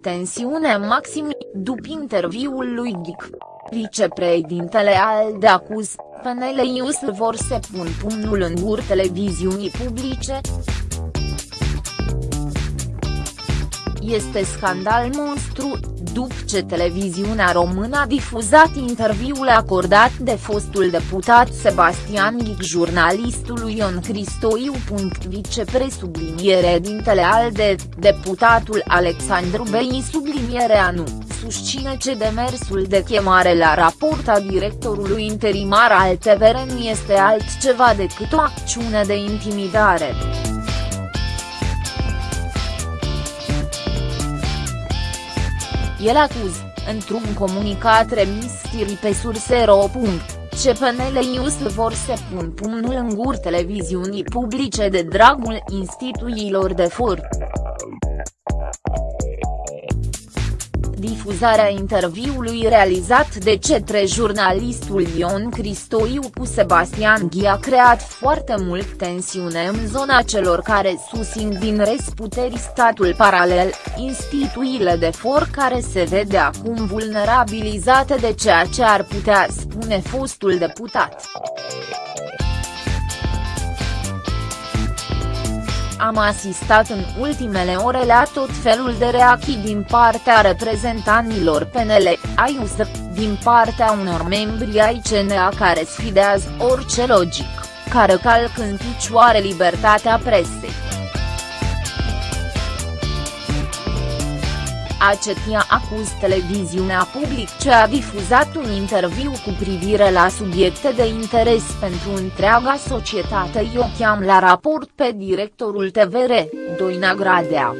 Tensiune maximă, după interviul lui Ghic. Vicepreședintele ALDE acuz, PNL News vor să pun pumnul în gur televiziunii publice. Este scandal monstru, după ce televiziunea română a difuzat interviul acordat de fostul deputat Sebastian Ghic jurnalistului Ion Cristoiu. Vicepresubliniere dintele ALDE, deputatul Alexandru Bei sublinierea nu, susține ce demersul de chemare la raport a directorului interimar al TVR nu este altceva decât o acțiune de intimidare. El acuz, într-un comunicat remis Tiri pe surse.ro. CPNL News vor să pun pumnul în gur televiziunii publice de dragul instituțiilor de for. Difuzarea interviului realizat de cetre jurnalistul Ion Cristoiu cu Sebastian Ghi a creat foarte mult tensiune în zona celor care susțin din resputerii statul paralel, instituțiile de for care se vede acum vulnerabilizate de ceea ce ar putea spune fostul deputat. Am asistat în ultimele ore la tot felul de reacții din partea reprezentanților PNL, ai USR, din partea unor membri ai CNA care sfidează orice logic, care calc în picioare libertatea presei. Acetia acuz televiziunea public ce a difuzat un interviu cu privire la subiecte de interes pentru întreaga societate eu cheam la raport pe directorul TVR, Doina Gradea.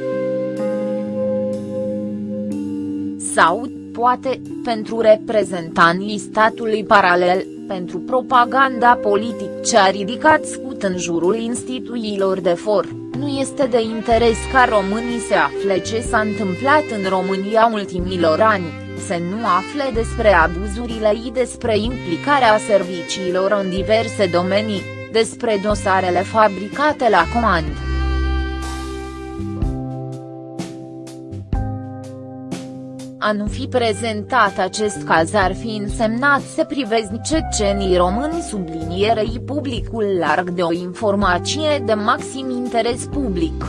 Sau, poate, pentru reprezentanții statului paralel, pentru propaganda politic ce a ridicat scut în jurul instituțiilor de for nu este de interes ca românii să afle ce s-a întâmplat în România ultimilor ani, să nu afle despre abuzurile și despre implicarea serviciilor în diverse domenii, despre dosarele fabricate la comandă. A nu fi prezentat acest caz ar fi însemnat să privezi cecenii români sublinierei publicul larg de o informație de maxim interes public.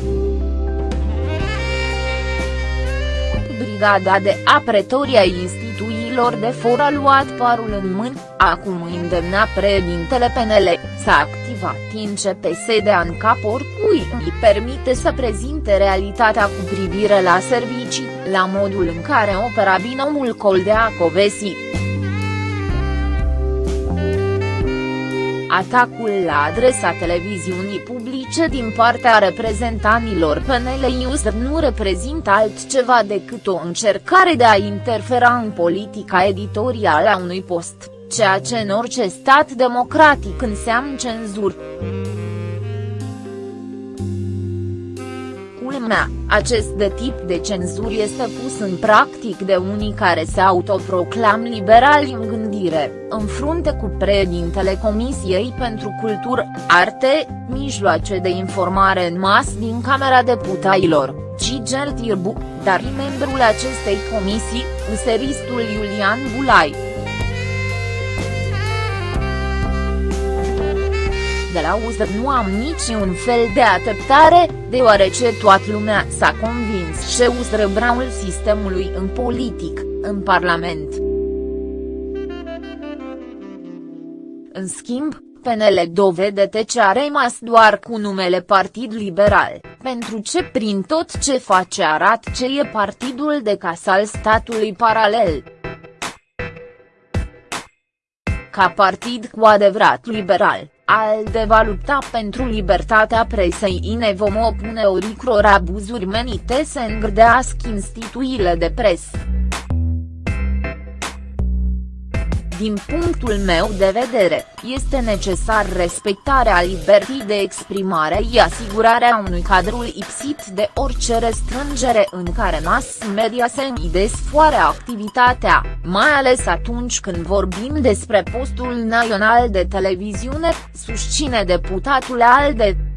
Brigada de Apretoria instituțiilor de for a luat parul în mâini, acum îndemna președintele PNL, să activat INCPS de ANCAP oricui îi permite să prezinte realitatea cu privire la servicii, la modul în care opera binomul Coldea Atacul la adresa televiziunii publice din partea reprezentanilor PNL News nu reprezintă altceva decât o încercare de a interfera în politica editorială a unui post ceea ce în orice stat democratic înseamnă cenzur. Culmea, acest de tip de cenzur este pus în practic de unii care se autoproclam liberali în gândire, în frunte cu președintele Comisiei pentru Cultură, Arte, Mijloace de Informare în Mas din Camera Deputailor, Gigel Tirbu, dar membrul acestei comisii, useristul Iulian Bulai. de la USR nu am niciun fel de așteptare, deoarece toată lumea s-a convins ce USR braul sistemului în politic, în Parlament. În schimb, PNL dovedete ce a rămas doar cu numele Partid Liberal, pentru ce prin tot ce face arată ce e partidul de casal statului paralel. Ca partid cu adevărat liberal, ALDE va lupta pentru libertatea presei ne vom opune oricror abuzuri menite să îngrdească instituțiile de presă. Din punctul meu de vedere, este necesar respectarea libertății de exprimare și asigurarea unui cadru lipsit de orice restrângere în care mass media se desfoare activitatea, mai ales atunci când vorbim despre postul național de televiziune, susține deputatul ALDE.